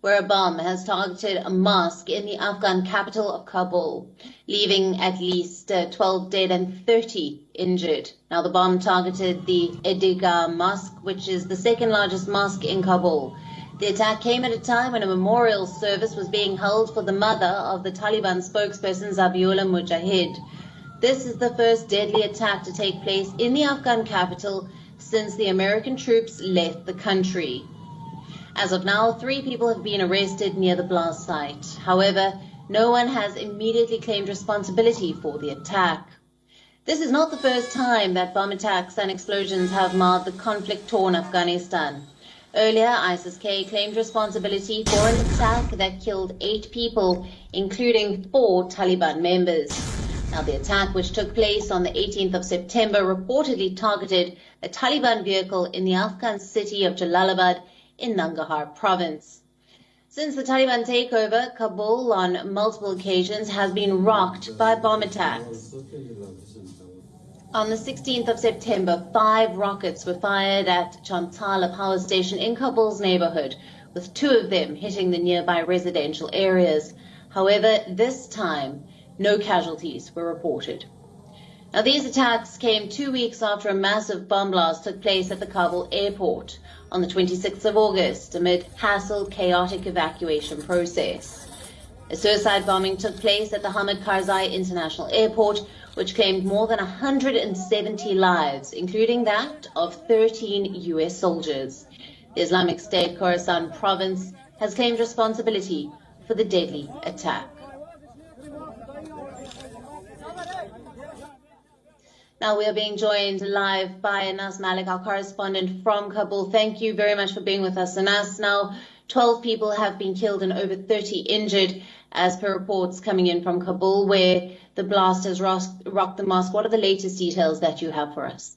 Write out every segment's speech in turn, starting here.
where a bomb has targeted a mosque in the Afghan capital of Kabul, leaving at least uh, 12 dead and 30 injured. Now, the bomb targeted the Eidgah Mosque, which is the second largest mosque in Kabul. The attack came at a time when a memorial service was being held for the mother of the Taliban spokesperson Zabiullah Mujahid. This is the first deadly attack to take place in the Afghan capital since the American troops left the country. As of now, three people have been arrested near the blast site. However, no one has immediately claimed responsibility for the attack. This is not the first time that bomb attacks and explosions have marred the conflict-torn Afghanistan. Earlier, ISIS-K claimed responsibility for an attack that killed eight people, including four Taliban members. Now, the attack, which took place on the 18th of September, reportedly targeted a Taliban vehicle in the Afghan city of Jalalabad in Nangarhar province. Since the Taliban takeover, Kabul on multiple occasions has been rocked by bomb attacks. On the 16th of September, five rockets were fired at Chimtala power station in Kabul's neighborhood, with two of them hitting the nearby residential areas. However, this time, no casualties were reported. Now, these attacks came two weeks after a massive bomb blast took place at the Kabul airport on the 26th of August amid hassle chaotic evacuation process. A suicide bombing took place at the Hamid Karzai International Airport, which claimed more than 170 lives, including that of 13 U.S. soldiers. The Islamic State Khorasan province has claimed responsibility for the deadly attack. Now we are being joined live by Anas Malik, our correspondent from Kabul. Thank you very much for being with us, Anas. Now, 12 people have been killed and over 30 injured, as per reports coming in from Kabul, where the blast has rocked the mosque. What are the latest details that you have for us?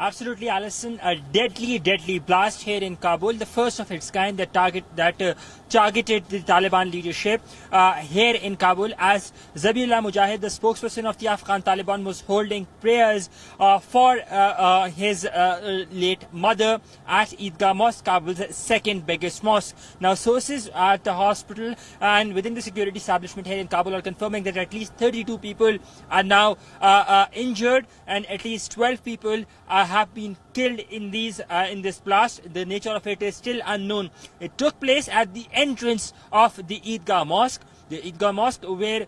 Absolutely, Alison. A deadly, deadly blast here in Kabul, the first of its kind that target that uh, targeted the Taliban leadership uh, here in Kabul. As Zabiullah Mujahid, the spokesperson of the Afghan Taliban, was holding prayers uh, for uh, uh, his uh, late mother at Eidgah Mosque, Kabul's second biggest mosque. Now, sources at the hospital and within the security establishment here in Kabul are confirming that at least 32 people are now injured and at least 12 people are have been killed in these uh, in this blast. The nature of it is still unknown. It took place at the entrance of the Eidgah Mosque, the Eidgah Mosque where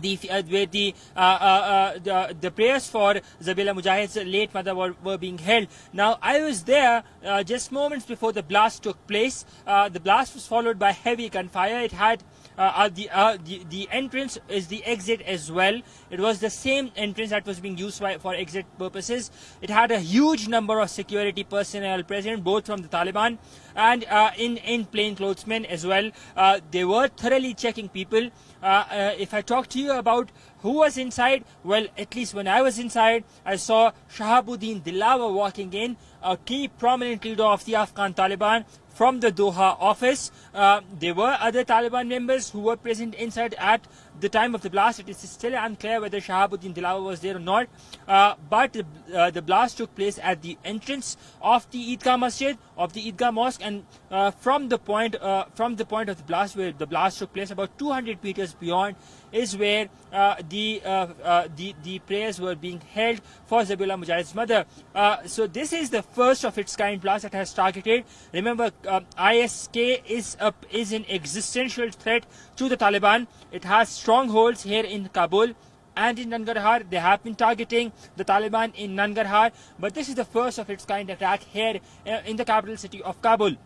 the uh, where the, uh, uh, uh, the the prayers for Zabiullah Mujahid's late mother were, were being held. Now I was there uh, just moments before the blast took place. The blast was followed by heavy gunfire. It had uh, uh, the, uh, the, the entrance is the exit as well. It was the same entrance that was being used by, for exit purposes. It had a huge number of security personnel present, both from the Taliban and uh, in in plainclothesmen as well. Uh, they were thoroughly checking people. Uh, if I talk to you about who was inside, well, at least when I was inside, I saw Shahabuddin Delawar walking in, a key prominent leader of the Afghan Taliban, from the Doha office. Uh, there were other Taliban members who were present inside at the time of the blast. It is still unclear whether Shahabuddin Delawar was there or not. Uh, but uh, the blast took place at the entrance of the Eidgah Masjid, of the Eidgah Mosque, and uh, from the point uh, from the point of the blast where the blast took place, about 200 meters beyond, is where uh, the, uh, the the prayers were being held for Zabiullah Mujahid's mother. so this is the first of its kind blast that has targeted. Remember, ISK is a, is an existential threat to the Taliban. It has strongholds here in Kabul and in Nangarhar. They have been targeting the Taliban in Nangarhar, but this is the first of its kind attack here uh, in the capital city of Kabul.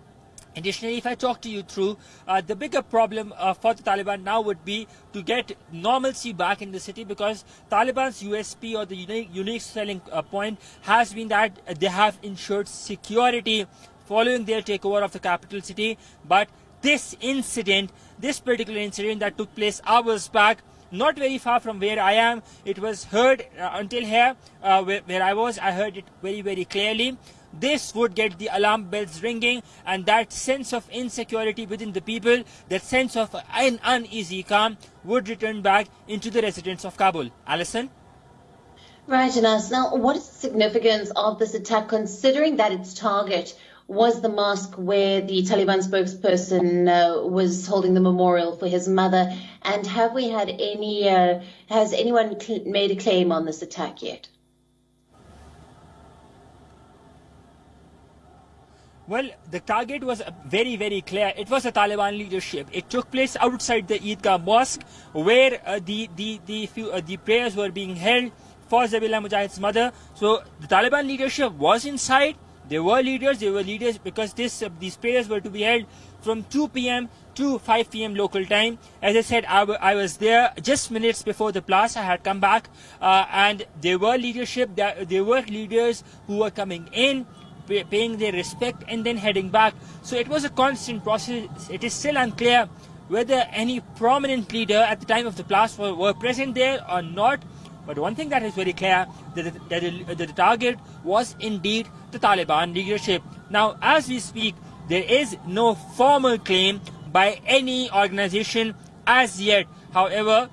Additionally, if I talk to you through, uh, the bigger problem uh, for the Taliban now would be to get normalcy back in the city because Taliban's USP or the unique, unique selling uh, point has been that they have ensured security following their takeover of the capital city. But this incident, this particular incident that took place hours back, not very far from where I am. It was heard uh, until here, uh, where, where, I was. I heard it very, very clearly. This would get the alarm bells ringing, and that sense of insecurity within the people, that sense of an uneasy calm, would return back into the residents of Kabul. Alison? Right, Anas. Now, what is the significance of this attack, considering that its target was the mosque where the Taliban spokesperson uh, was holding the memorial for his mother? And have we had any, uh, has anyone made a claim on this attack yet? Well, the target was very, very clear. It was the Taliban leadership. It took place outside the Eidgah Mosque, where uh, the the the, few, uh, the prayers were being held for Zabiullah Mujahid's mother. So the Taliban leadership was inside. They were leaders. They were leaders because this uh, these prayers were to be held from 2 p.m. to 5 p.m. local time. As I said, I, was there just minutes before the blast. I had come back, uh, and there were leadership. There were leaders who were coming in pay, paying their respect and then heading back. So it was a constant process. It is still unclear whether any prominent leader at the time of the blast were, were present there or not. But one thing that is very clear that the, that, the, that the target was indeed the Taliban leadership. Now, as we speak, there is no formal claim by any organization as yet. However,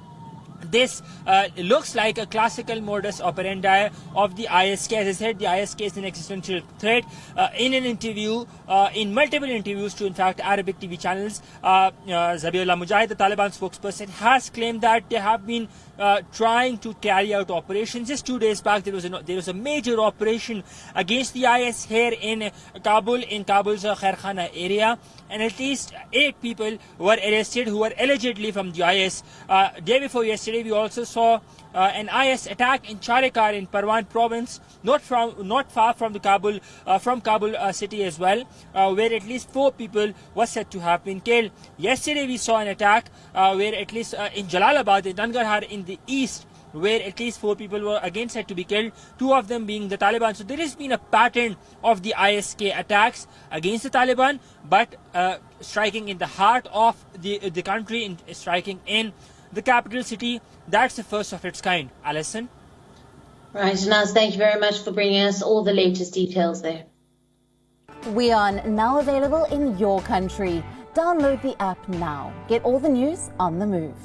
this uh, looks like a classical modus operandi of the ISK. As I said, the ISK is an existential threat. Uh, in an interview, uh, in multiple interviews to, in fact, Arabic TV channels, uh, uh, Zabiullah Mujahid, the Taliban spokesperson, has claimed that they have been uh, trying to carry out operations. Just two days back, there was a there was a major operation against the IS here in Kabul, in Kabul's Khairkhana area, and at least eight people were arrested who were allegedly from the IS. Uh, day before yesterday, we also saw uh, an IS attack in Charikar in Parwan province, not from not far from the Kabul uh, from Kabul uh, city as well, uh, where at least four people were said to have been killed. Yesterday, we saw an attack uh, where at least in Jalalabad, in Nangarhar, in the east where at least four people were again said to be killed, two of them being the Taliban. So there has been a pattern of the ISK attacks against the Taliban, but uh, striking in the heart of the, the country, in, striking in the capital city. That's the first of its kind. Alison? Right, Anas, thank you very much for bringing us all the latest details there. We are now available in your country. Download the app now. Get all the news on the move.